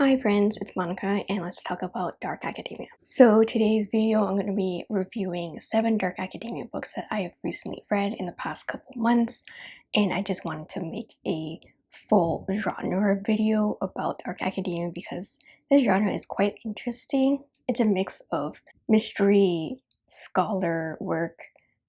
Hi friends, it's Monica and let's talk about Dark Academia. So today's video I'm going to be reviewing 7 Dark Academia books that I have recently read in the past couple months and I just wanted to make a full genre video about Dark Academia because this genre is quite interesting. It's a mix of mystery, scholar work,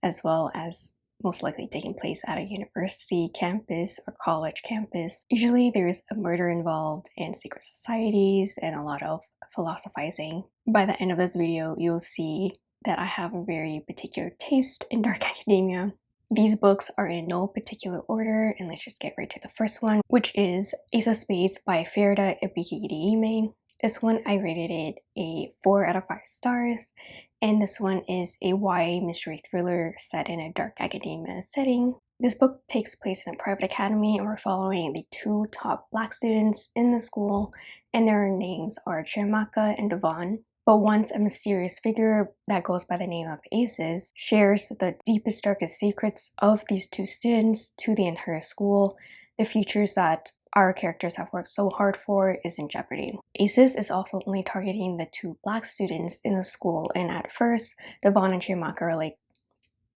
as well as most likely taking place at a university campus or college campus. Usually there's a murder involved and secret societies and a lot of philosophizing. By the end of this video, you'll see that I have a very particular taste in dark academia. These books are in no particular order and let's just get right to the first one, which is Ace of Spades by Faridah Àbíké-Íyímídé This one I rated it a 4 out of 5 stars and this one is a YA mystery thriller set in a dark academia setting. This book takes place in a private academy and we're following the two top black students in the school and their names are Chiamaka and Devon. But once a mysterious figure that goes by the name of Aces shares the deepest darkest secrets of these two students to the entire school, the futures that our characters have worked so hard for is in jeopardy. ACES is also only targeting the two black students in the school and at first Devon and Chiamaka are like,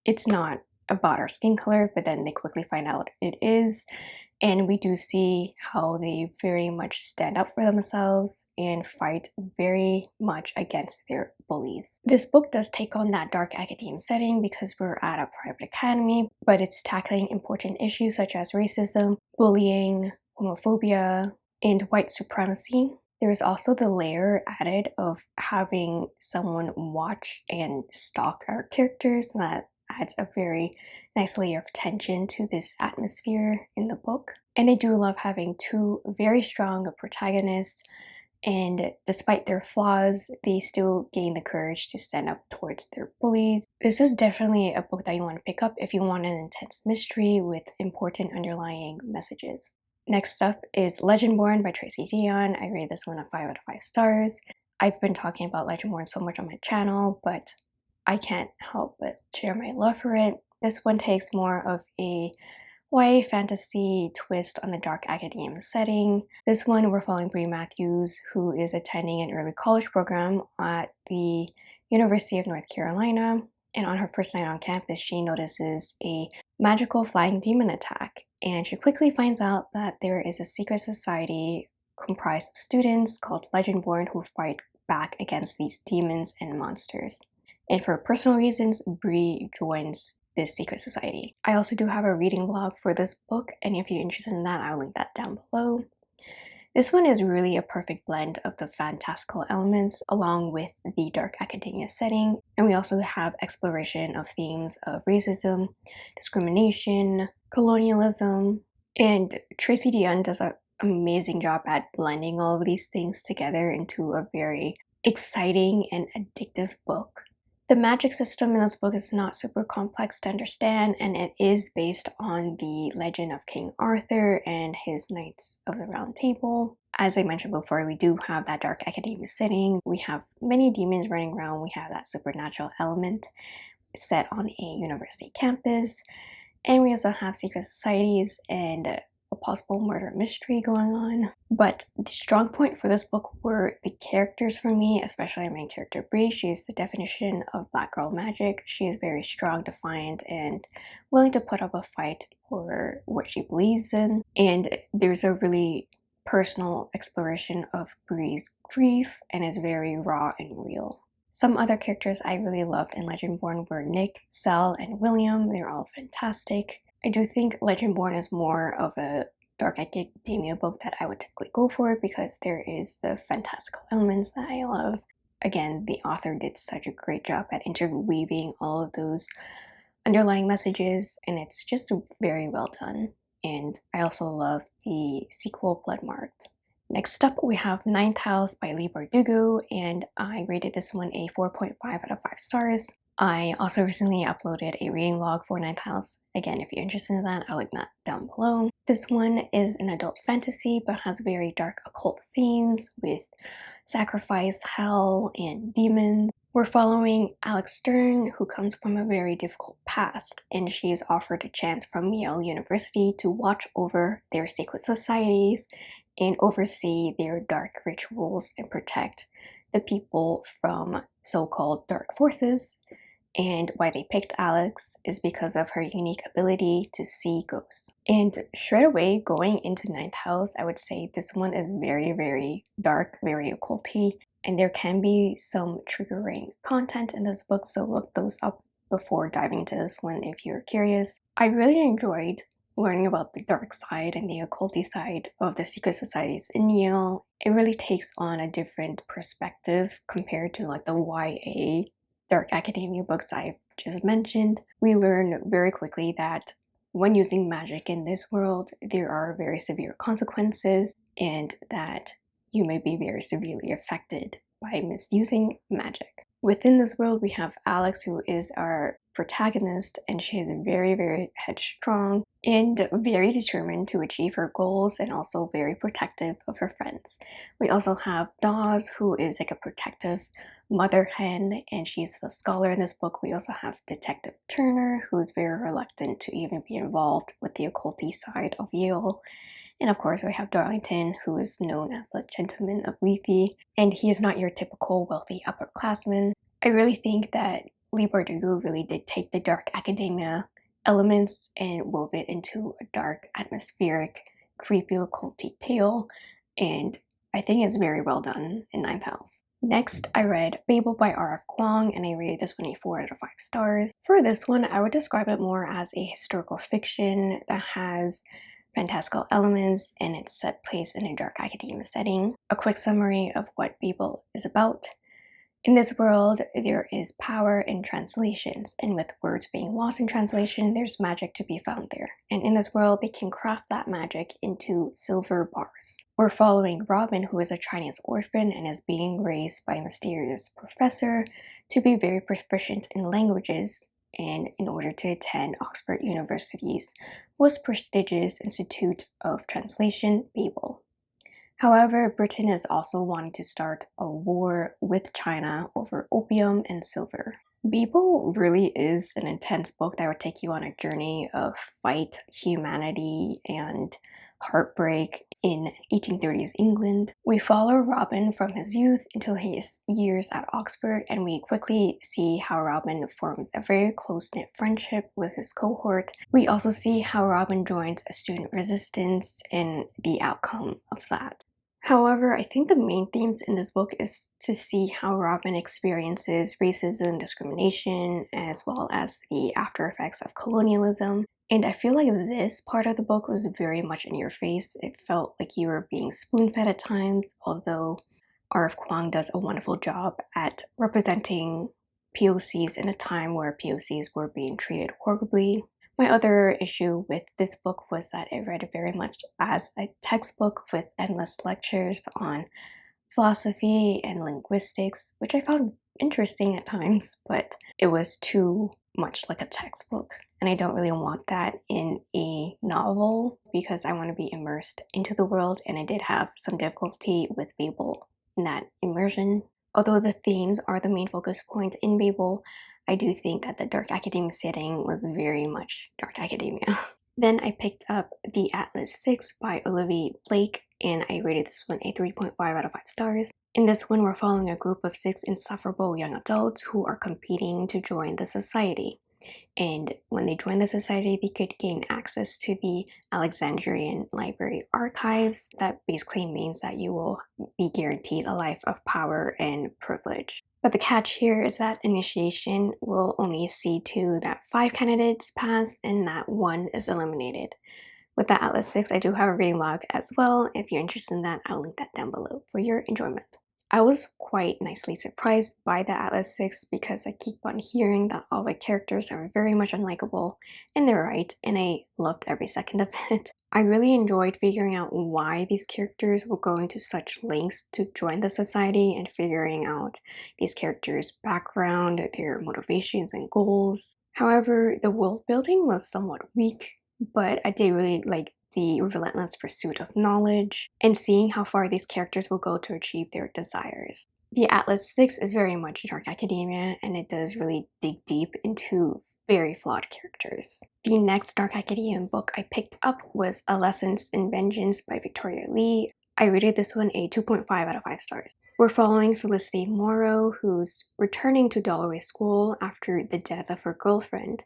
it's not about our skin color, but then they quickly find out it is. And we do see how they very much stand up for themselves and fight very much against their bullies. This book does take on that dark academe setting because we're at a private academy, but it's tackling important issues such as racism, bullying, homophobia, and white supremacy. There's also the layer added of having someone watch and stalk our characters and that adds a very nice layer of tension to this atmosphere in the book. And I do love having two very strong protagonists and despite their flaws, they still gain the courage to stand up towards their bullies. This is definitely a book that you want to pick up if you want an intense mystery with important underlying messages. Next up is Legendborn by Tracy Deonn. I rate this one a 5 out of 5 stars. I've been talking about Legendborn so much on my channel, but I can't help but share my love for it. This one takes more of a YA fantasy twist on the dark academia setting. This one we're following Bree Matthews who is attending an early college program at the University of North Carolina and on her first night on campus she notices a magical flying demon attack and she quickly finds out that there is a secret society comprised of students called Legendborn who fight back against these demons and monsters. And for personal reasons, Bree joins this secret society. I also do have a reading blog for this book, and if you're interested in that, I'll link that down below. This one is really a perfect blend of the fantastical elements along with the dark academia setting. And we also have exploration of themes of racism, discrimination, colonialism, and Tracy Deonn does an amazing job at blending all of these things together into a very exciting and addictive book. The magic system in this book is not super complex to understand and it is based on the legend of King Arthur and his Knights of the Round Table. As I mentioned before, we do have that dark academia setting. We have many demons running around. We have that supernatural element set on a university campus. And we also have secret societies and a possible murder mystery going on. But the strong point for this book were the characters for me, especially my main character Bree. She is the definition of black girl magic. She is very strong, defiant, and willing to put up a fight for what she believes in. And there's a really personal exploration of Bree's grief and is very raw and real. Some other characters I really loved in Legendborn were Nick, Sel, and William. They're all fantastic. I do think Legendborn is more of a dark academia book that I would typically go for because there is the fantastical elements that I love. Again, the author did such a great job at interweaving all of those underlying messages and it's just very well done. And I also love the sequel Bloodmarked. Next up, we have Ninth House by Leigh Bardugo, and I rated this one a 4.5 out of 5 stars. I also recently uploaded a reading log for Ninth House. Again, if you're interested in that, I'll link that down below. This one is an adult fantasy but has very dark occult themes with sacrifice, hell, and demons. We're following Alex Stern, who comes from a very difficult past, and she is offered a chance from Yale University to watch over their secret societies and oversee their dark rituals and protect the people from so-called dark forces. And why they picked Alex is because of her unique ability to see ghosts. And straight away, going into ninth house, I would say this one is very, very dark, very occulty, and there can be some triggering content in this book, so look those up before diving into this one if you're curious. I really enjoyed learning about the dark side and the occulty side of the secret societies in Yale, it really takes on a different perspective compared to like the YA dark academia books I've just mentioned. We learn very quickly that when using magic in this world, there are very severe consequences and that you may be very severely affected by misusing magic. Within this world, we have Alex, who is our protagonist, and she is very, very headstrong and very determined to achieve her goals and also very protective of her friends. We also have Dawes, who is like a protective mother hen, and she's the scholar in this book. We also have Detective Turner, who's very reluctant to even be involved with the occulty side of Yale. And of course, we have Darlington, who is known as the Gentleman of Lethe, and he is not your typical wealthy upperclassman. I really think that Leigh Bardugo really did take the dark academia elements and wove it into a dark, atmospheric, creepy, occulty tale, and I think it's very well done in Ninth House. Next, I read Babel by R.F. Kuang and I rated this one a 4 out of 5 stars. For this one, I would describe it more as a historical fiction that has fantastical elements and it's set place in a dark academia setting. A quick summary of what Babel is about. In this world, there is power in translations, and with words being lost in translation, there's magic to be found there. And in this world, they can craft that magic into silver bars. We're following Robin, who is a Chinese orphan and is being raised by a mysterious professor to be very proficient in languages and in order to attend Oxford University's most prestigious Institute of Translation, Babel. However, Britain is also wanting to start a war with China over opium and silver. Babel really is an intense book that would take you on a journey of fight, humanity, and heartbreak in 1830s England. We follow Robin from his youth until his years at Oxford and we quickly see how Robin forms a very close-knit friendship with his cohort. We also see how Robin joins a student resistance and the outcome of that. However, I think the main themes in this book is to see how Robin experiences racism, discrimination, as well as the after effects of colonialism. And I feel like this part of the book was very much in your face. It felt like you were being spoon-fed at times, although R.F. Kuang does a wonderful job at representing POCs in a time where POCs were being treated horribly. My other issue with this book was that it read very much as a textbook with endless lectures on philosophy and linguistics, which I found interesting at times, but it was too much like a textbook and I don't really want that in a novel because I want to be immersed into the world and I did have some difficulty with Babel in that immersion. Although the themes are the main focus point in Babel, I do think that the dark academia setting was very much dark academia. then I picked up The Atlas 6 by Olivia Blake and I rated this one a 3.5 out of 5 stars. In this one, we're following a group of six insufferable young adults who are competing to join the society and when they join the society they could gain access to the Alexandrian Library archives that basically means that you will be guaranteed a life of power and privilege. But the catch here is that initiation will only see to that five candidates pass and that one is eliminated. With the Atlas 6, I do have a reading log as well. If you're interested in that, I'll link that down below for your enjoyment. I was quite nicely surprised by the Atlas 6 because I keep on hearing that all the characters are very much unlikable, and they're right, and I loved every second of it. I really enjoyed figuring out why these characters were going to such lengths to join the society and figuring out these characters' background, their motivations and goals. However, the world building was somewhat weak, but I did really like the relentless pursuit of knowledge, and seeing how far these characters will go to achieve their desires. The Atlas 6 is very much dark academia, and it does really dig deep into very flawed characters. The next Dark Academia book I picked up was A Lessons in Vengeance by Victoria Lee. I rated this one a 2.5 out of 5 stars. We're following Felicity Morrow, who's returning to Dalloway School after the death of her girlfriend,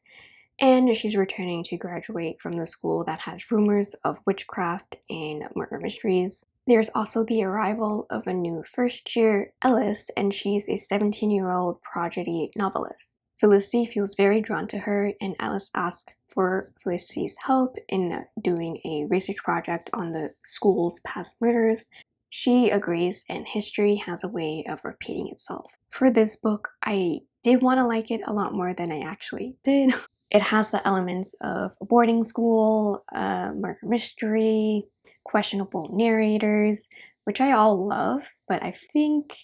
and she's returning to graduate from the school that has rumors of witchcraft and murder mysteries. There's also the arrival of a new first year, Ellis, and she's a 17 year old prodigy novelist. Felicity feels very drawn to her, and Ellis asks for Felicity's help in doing a research project on the school's past murders. She agrees, and history has a way of repeating itself. For this book, I did want to like it a lot more than I actually did. It has the elements of a boarding school, uh, murder mystery, questionable narrators, which I all love, but I think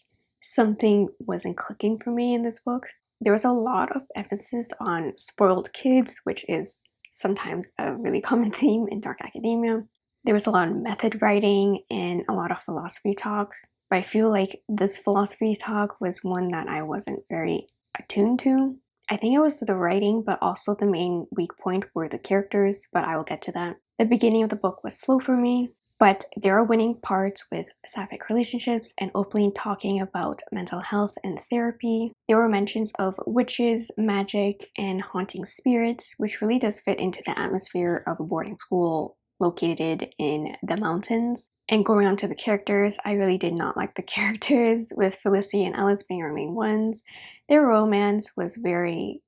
something wasn't clicking for me in this book. There was a lot of emphasis on spoiled kids, which is sometimes a really common theme in dark academia. There was a lot of method writing and a lot of philosophy talk, but I feel like this philosophy talk was one that I wasn't very attuned to. I think it was the writing, but also the main weak point were the characters, but I will get to that. The beginning of the book was slow for me, but there are winning parts with sapphic relationships and openly talking about mental health and therapy. There were mentions of witches, magic, and haunting spirits, which really does fit into the atmosphere of a boarding school located in the mountains. And going on to the characters, I really did not like the characters, with Felicity and Ellis being our main ones. Their romance was very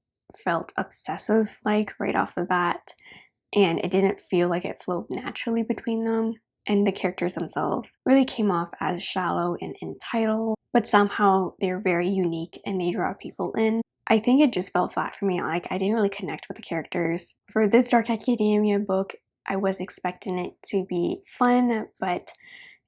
felt obsessive like right off the bat, and it didn't feel like it flowed naturally between them and the characters themselves really came off as shallow and entitled, but somehow they're very unique and they draw people in. I think it just fell flat for me, like I didn't really connect with the characters. For this Dark Academia book, I was expecting it to be fun, but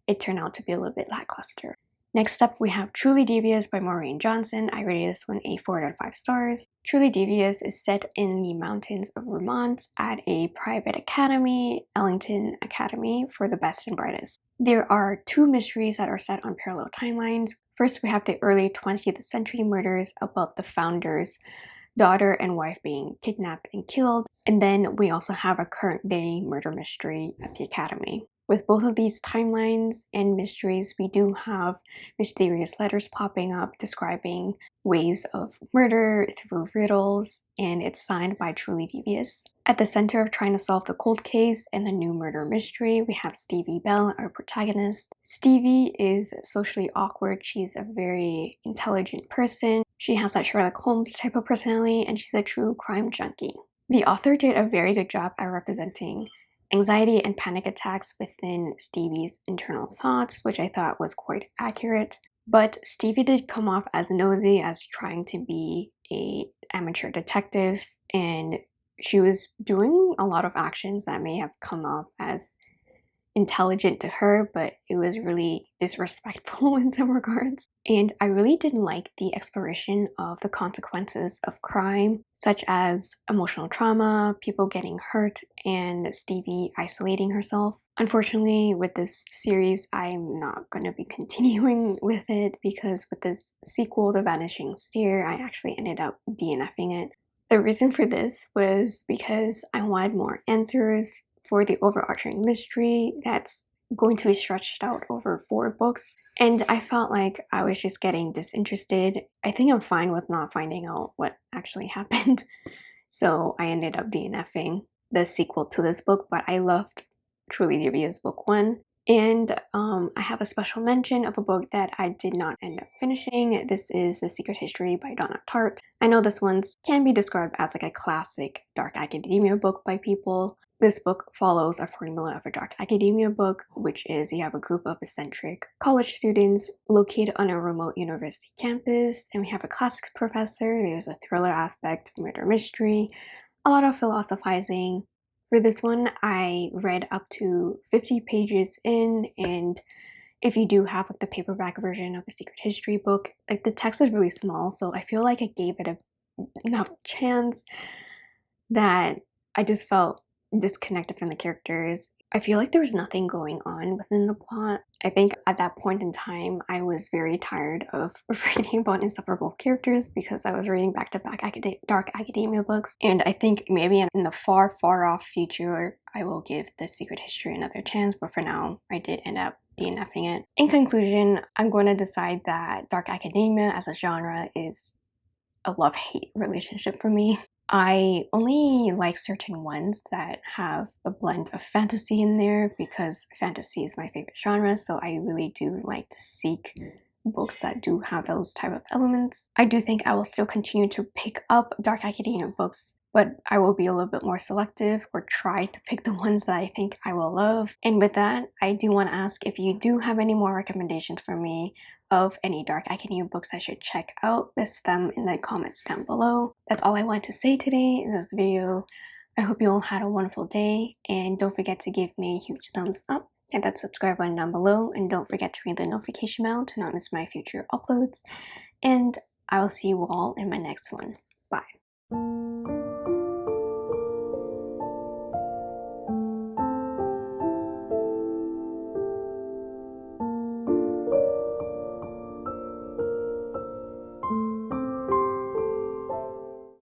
it turned out to be a little bit lackluster. Next up, we have Truly Devious by Maureen Johnson. I rated this one a 4 out of 5 stars. Truly Devious is set in the mountains of Vermont at a private academy, Ellingham Academy, for the best and brightest. There are two mysteries that are set on parallel timelines. First, we have the early 20th century murders about the founders daughter and wife being kidnapped and killed. And then we also have a current day murder mystery at the academy. With both of these timelines and mysteries, we do have mysterious letters popping up describing ways of murder through riddles, and it's signed by Truly Devious. At the center of trying to solve the cold case and the new murder mystery, we have Stevie Bell, our protagonist. Stevie is socially awkward. She's a very intelligent person. She has that Sherlock Holmes type of personality, and she's a true crime junkie. The author did a very good job at representing anxiety and panic attacks within Stevie's internal thoughts, which I thought was quite accurate. But Stevie did come off as nosy as trying to be a amateur detective and she was doing a lot of actions that may have come off as intelligent to her, but it was really disrespectful in some regards. And I really didn't like the exploration of the consequences of crime, such as emotional trauma, people getting hurt, and Stevie isolating herself. Unfortunately, with this series, I'm not going to be continuing with it because with this sequel, The Vanishing Stair, I actually ended up DNFing it. The reason for this was because I wanted more answers for the overarching mystery that's going to be stretched out over four books. And I felt like I was just getting disinterested. I think I'm fine with not finding out what actually happened. So I ended up DNFing the sequel to this book, but I loved Truly Devious Book 1. And um, I have a special mention of a book that I did not end up finishing. This is The Secret History by Donna Tartt. I know this one can be described as like a classic dark academia book by people, this book follows a formula of a dark academia book, which is you have a group of eccentric college students located on a remote university campus, and we have a classics professor, there's a thriller aspect, murder mystery, a lot of philosophizing. For this one, I read up to 50 pages in, and if you do have like the paperback version of a secret history book, like the text is really small, so I feel like I gave it a, enough chance that I just felt disconnected from the characters. I feel like there was nothing going on within the plot. I think at that point in time, I was very tired of reading about insufferable characters because I was reading back-to-back acad dark academia books. And I think maybe in the far, far off future, I will give The Secret History another chance. But for now, I did end up DNFing it. In conclusion, I'm going to decide that dark academia as a genre is a love-hate relationship for me. I only like certain ones that have a blend of fantasy in there because fantasy is my favorite genre so I really do like to seek mm. books that do have those type of elements. I do think I will still continue to pick up dark academia books but I will be a little bit more selective or try to pick the ones that I think I will love. And with that, I do want to ask if you do have any more recommendations for me of any dark academia books I should check out, list them in the comments down below. That's all I want to say today in this video. I hope you all had a wonderful day and don't forget to give me a huge thumbs up hit that subscribe button down below and don't forget to ring the notification bell to not miss my future uploads and I will see you all in my next one.